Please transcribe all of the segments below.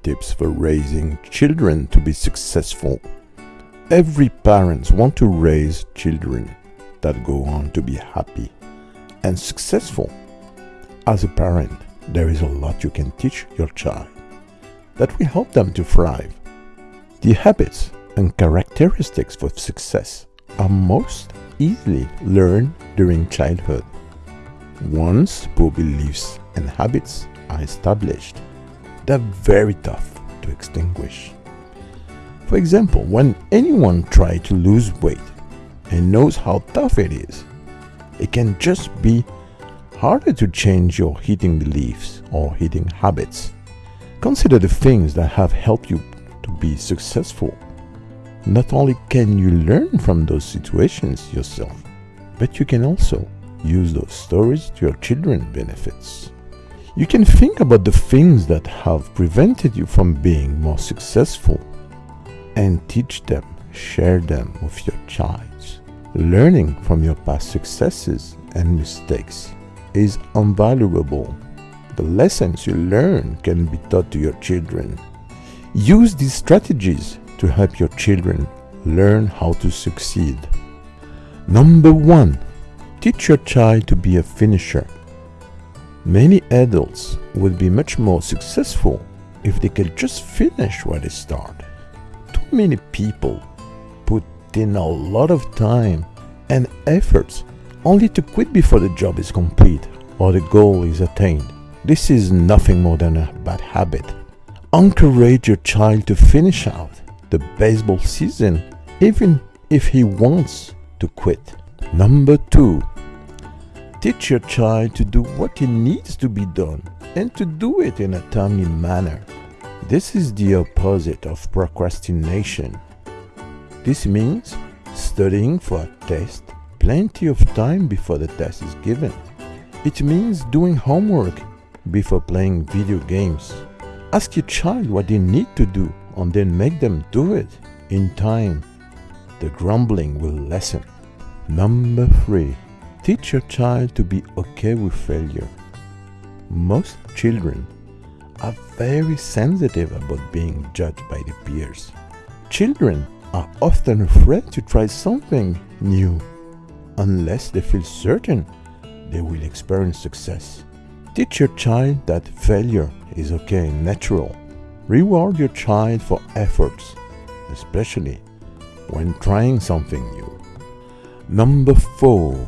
7 tips for raising children to be successful. Every parents want to raise children that go on to be happy and successful. As a parent, there is a lot you can teach your child that will help them to thrive. The habits and characteristics of success are most easily learned during childhood. Once poor beliefs and habits are established, they're very tough to extinguish. For example, when anyone tries to lose weight and knows how tough it is, it can just be harder to change your eating beliefs or eating habits. Consider the things that have helped you to be successful. Not only can you learn from those situations yourself, but you can also use those stories to your children's benefits. You can think about the things that have prevented you from being more successful and teach them, share them with your child. Learning from your past successes and mistakes is invaluable. The lessons you learn can be taught to your children. Use these strategies to help your children learn how to succeed. Number one, teach your child to be a finisher. Many adults would be much more successful if they could just finish what they start. Too many people put in a lot of time and efforts only to quit before the job is complete or the goal is attained. This is nothing more than a bad habit. Encourage your child to finish out the baseball season even if he wants to quit. Number two, Teach your child to do what needs to be done and to do it in a timely manner. This is the opposite of procrastination. This means studying for a test plenty of time before the test is given. It means doing homework before playing video games. Ask your child what they need to do and then make them do it. In time, the grumbling will lessen. Number three, Teach your child to be okay with failure. Most children are very sensitive about being judged by the peers. Children are often afraid to try something new unless they feel certain they will experience success. Teach your child that failure is okay and natural. Reward your child for efforts, especially when trying something new. Number four,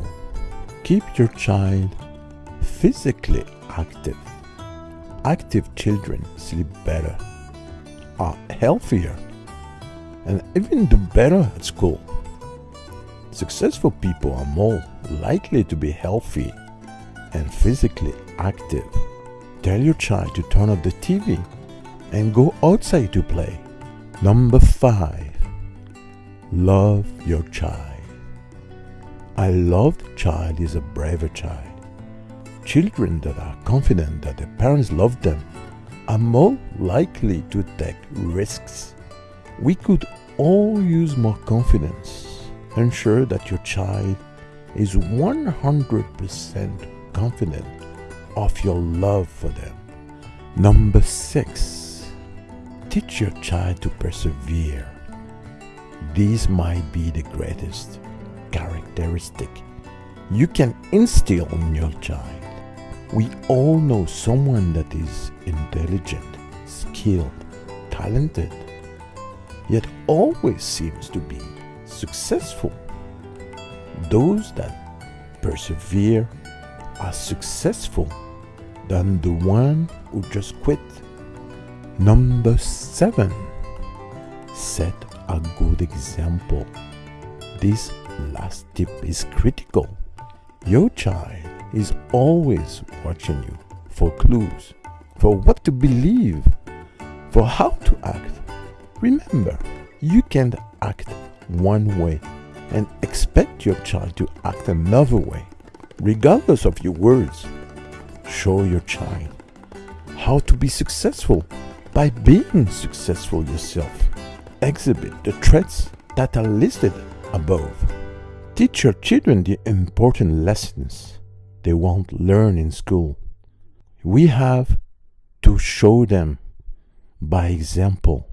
Keep your child physically active. Active children sleep better, are healthier, and even do better at school. Successful people are more likely to be healthy and physically active. Tell your child to turn off the TV and go outside to play. Number five, love your child. A loved child is a braver child. Children that are confident that their parents love them are more likely to take risks. We could all use more confidence. Ensure that your child is 100% confident of your love for them. Number six, teach your child to persevere. These might be the greatest characteristic you can instill in your child. We all know someone that is intelligent, skilled, talented, yet always seems to be successful. Those that persevere are successful than the one who just quit. Number seven, set a good example. This last tip is critical. Your child is always watching you for clues, for what to believe, for how to act. Remember, you can't act one way and expect your child to act another way, regardless of your words. Show your child how to be successful by being successful yourself. Exhibit the traits that are listed above. Teach your children the important lessons they won't learn in school. We have to show them by example.